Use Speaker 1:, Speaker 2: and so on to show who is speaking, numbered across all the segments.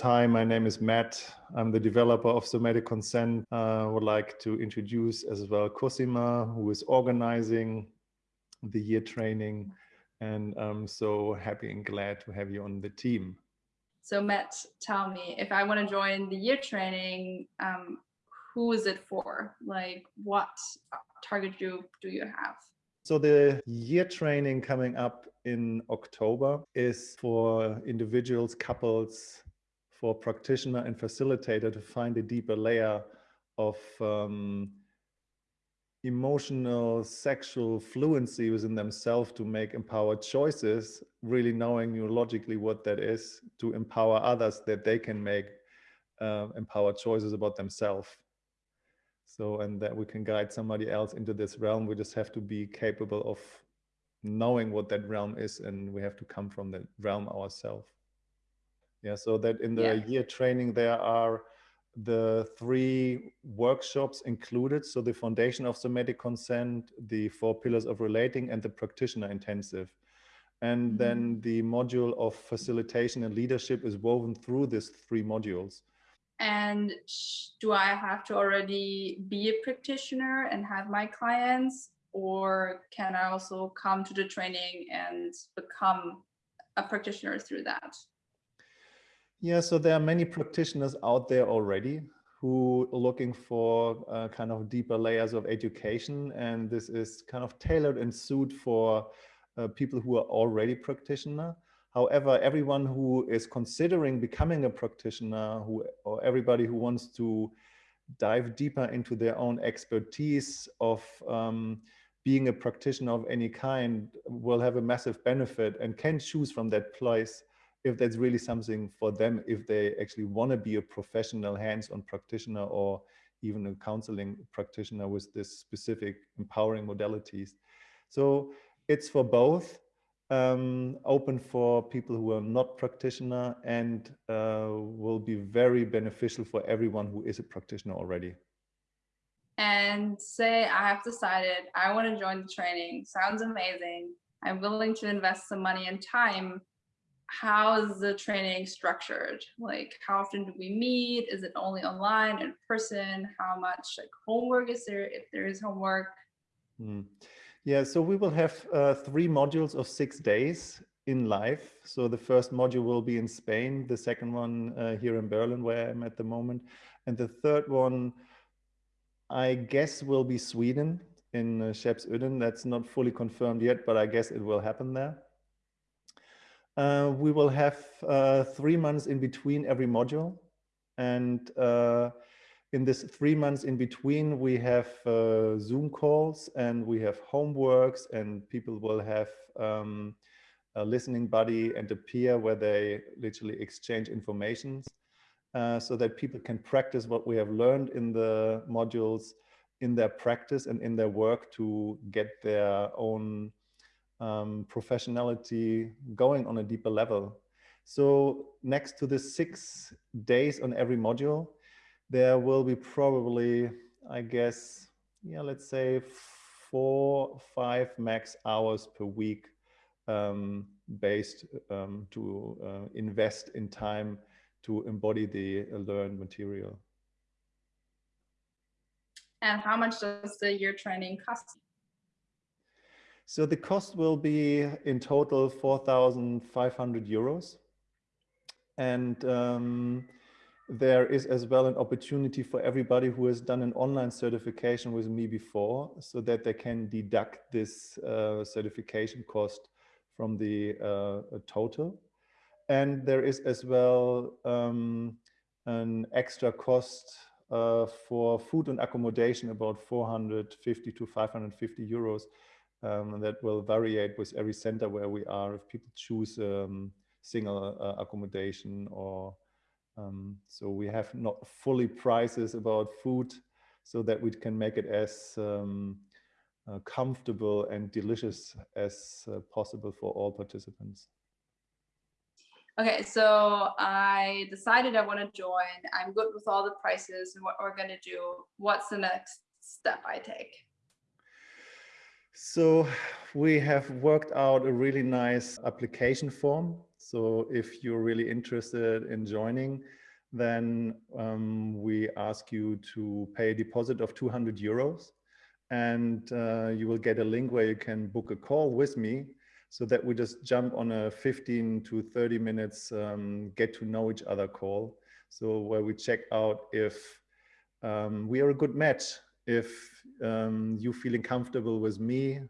Speaker 1: Hi, my name is Matt. I'm the developer of Somatic Consent. Uh, I would like to introduce as well Cosima, who is organizing the year training. And I'm so happy and glad to have you on the team.
Speaker 2: So Matt, tell me, if I want to join the year training, um, who is it for? Like what target group do you have?
Speaker 1: So the year training coming up in October is for individuals, couples, for practitioner and facilitator to find a deeper layer of um, emotional sexual fluency within themselves to make empowered choices really knowing neurologically what that is to empower others that they can make uh, empowered choices about themselves. So and that we can guide somebody else into this realm. We just have to be capable of knowing what that realm is and we have to come from that realm ourselves yeah, so that in the yeah. year training, there are the three workshops included. So the foundation of somatic consent, the four pillars of relating and the practitioner intensive. And mm -hmm. then the module of facilitation and leadership is woven through these three modules.
Speaker 2: And do I have to already be a practitioner and have my clients or can I also come to the training and become a practitioner through that?
Speaker 1: Yeah, so there are many practitioners out there already who are looking for uh, kind of deeper layers of education. And this is kind of tailored and suited for uh, people who are already practitioner. However, everyone who is considering becoming a practitioner who, or everybody who wants to dive deeper into their own expertise of um, being a practitioner of any kind will have a massive benefit and can choose from that place if that's really something for them, if they actually want to be a professional hands-on practitioner or even a counseling practitioner with this specific empowering modalities. So it's for both, um, open for people who are not practitioner and uh, will be very beneficial for everyone who is a practitioner already.
Speaker 2: And say I have decided I want to join the training, sounds amazing. I'm willing to invest some money and time how is the training structured? Like how often do we meet? Is it only online, in person? How much like homework is there if there is homework?
Speaker 1: Mm. Yeah, so we will have uh, three modules of six days in life. So the first module will be in Spain, the second one uh, here in Berlin where I'm at the moment. And the third one, I guess will be Sweden in uh. That's not fully confirmed yet, but I guess it will happen there. Uh, we will have uh, three months in between every module. And uh, in this three months in between, we have uh, Zoom calls and we have homeworks and people will have um, a listening buddy and a peer where they literally exchange information uh, so that people can practice what we have learned in the modules in their practice and in their work to get their own um, professionality going on a deeper level. So next to the six days on every module, there will be probably, I guess, yeah, let's say four, five max hours per week um, based um, to uh, invest in time to embody the learned material.
Speaker 2: And how much does the year training cost?
Speaker 1: So the cost will be in total 4,500 euros. And um, there is as well an opportunity for everybody who has done an online certification with me before so that they can deduct this uh, certification cost from the uh, total. And there is as well um, an extra cost uh, for food and accommodation about 450 to 550 euros um, that will vary with every center where we are if people choose um, single uh, accommodation or um, so we have not fully prices about food so that we can make it as um, uh, comfortable and delicious as uh, possible for all participants.
Speaker 2: Okay, so I decided I want to join. I'm good with all the prices and what we're going to do. What's the next step I take?
Speaker 1: So we have worked out a really nice application form. So if you're really interested in joining, then um, we ask you to pay a deposit of 200 euros and uh, you will get a link where you can book a call with me so that we just jump on a 15 to 30 minutes um, get to know each other call. So where we check out if um, we are a good match, if um, you feeling comfortable with me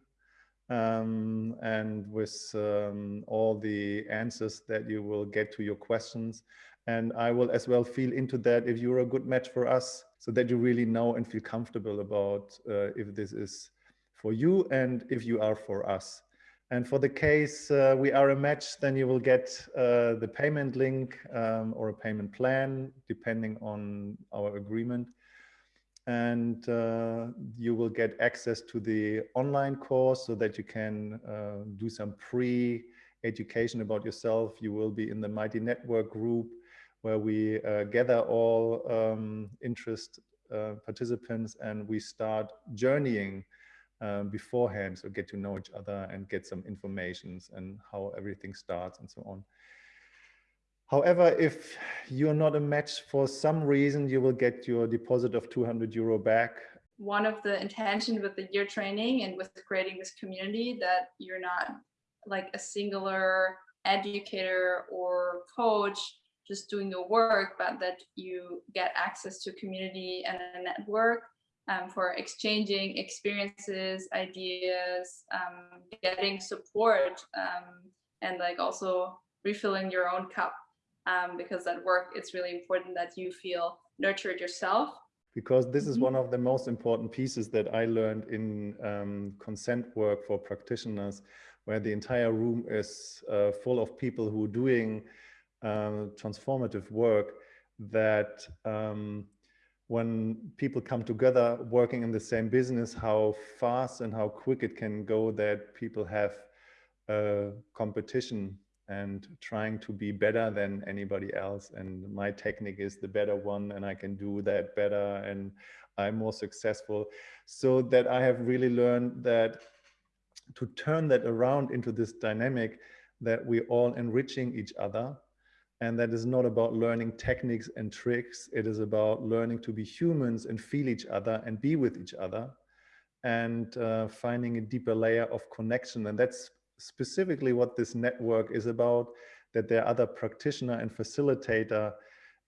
Speaker 1: um, and with um, all the answers that you will get to your questions. And I will as well feel into that if you're a good match for us so that you really know and feel comfortable about uh, if this is for you and if you are for us. And for the case uh, we are a match, then you will get uh, the payment link um, or a payment plan, depending on our agreement. And uh, you will get access to the online course so that you can uh, do some pre-education about yourself. You will be in the Mighty Network group where we uh, gather all um, interest uh, participants and we start journeying um, beforehand. So get to know each other and get some informations and how everything starts and so on. However, if you're not a match for some reason, you will get your deposit of 200 euro back.
Speaker 2: One of the intention with the year training and with creating this community that you're not like a singular educator or coach just doing your work, but that you get access to community and a network um, for exchanging experiences, ideas, um, getting support, um, and like also refilling your own cup. Um, because at work, it's really important that you feel nurtured yourself.
Speaker 1: Because this is
Speaker 2: Mm-hmm.
Speaker 1: one of the most important pieces that I learned in um, consent work for practitioners, where the entire room is uh, full of people who are doing uh, transformative work that um, when people come together working in the same business, how fast and how quick it can go that people have a competition and trying to be better than anybody else. And my technique is the better one and I can do that better and I'm more successful. So that I have really learned that to turn that around into this dynamic that we're all enriching each other and that is not about learning techniques and tricks. It is about learning to be humans and feel each other and be with each other and uh, finding a deeper layer of connection. And that's specifically what this network is about, that there are other practitioner and facilitator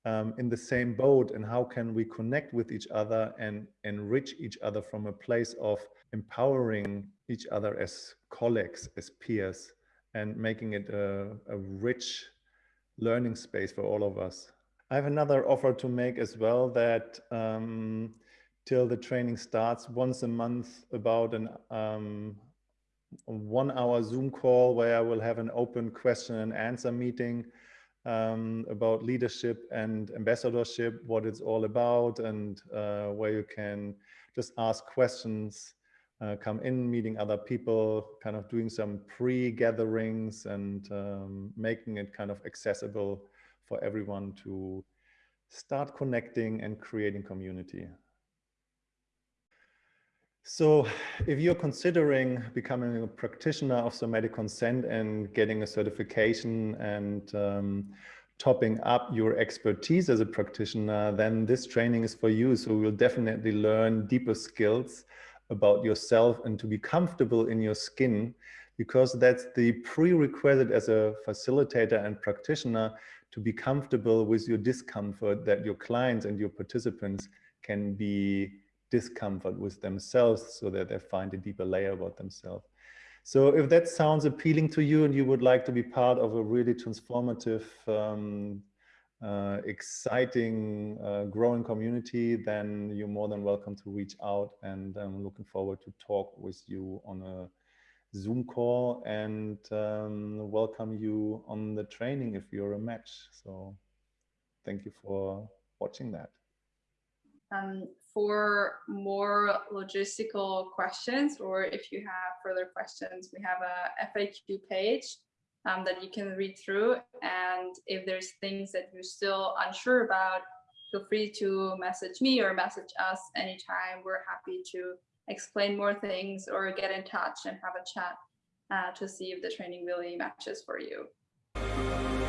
Speaker 1: um, in the same boat and how can we connect with each other and enrich each other from a place of empowering each other as colleagues, as peers, and making it a, a rich learning space for all of us. I have another offer to make as well that um, till the training starts once a month about an um, one hour Zoom call where I will have an open question and answer meeting um, about leadership and ambassadorship, what it's all about and uh, where you can just ask questions uh, come in, meeting other people, kind of doing some pre-gatherings and um, making it kind of accessible for everyone to start connecting and creating community. So if you're considering becoming a practitioner of somatic consent and getting a certification and um, topping up your expertise as a practitioner, then this training is for you. So you'll definitely learn deeper skills about yourself and to be comfortable in your skin because that's the prerequisite as a facilitator and practitioner to be comfortable with your discomfort that your clients and your participants can be discomfort with themselves so that they find a deeper layer about themselves. So if that sounds appealing to you and you would like to be part of a really transformative um, uh, exciting, uh, growing community, then you're more than welcome to reach out. And I'm looking forward to talk with you on a Zoom call and um, welcome you on the training if you're a match. So thank you for watching that.
Speaker 2: Um, for more logistical questions, or if you have further questions, we have a FAQ page um, that you can read through. And if there's things that you're still unsure about, feel free to message me or message us anytime. We're happy to explain more things or get in touch and have a chat uh, to see if the training really matches for you. you.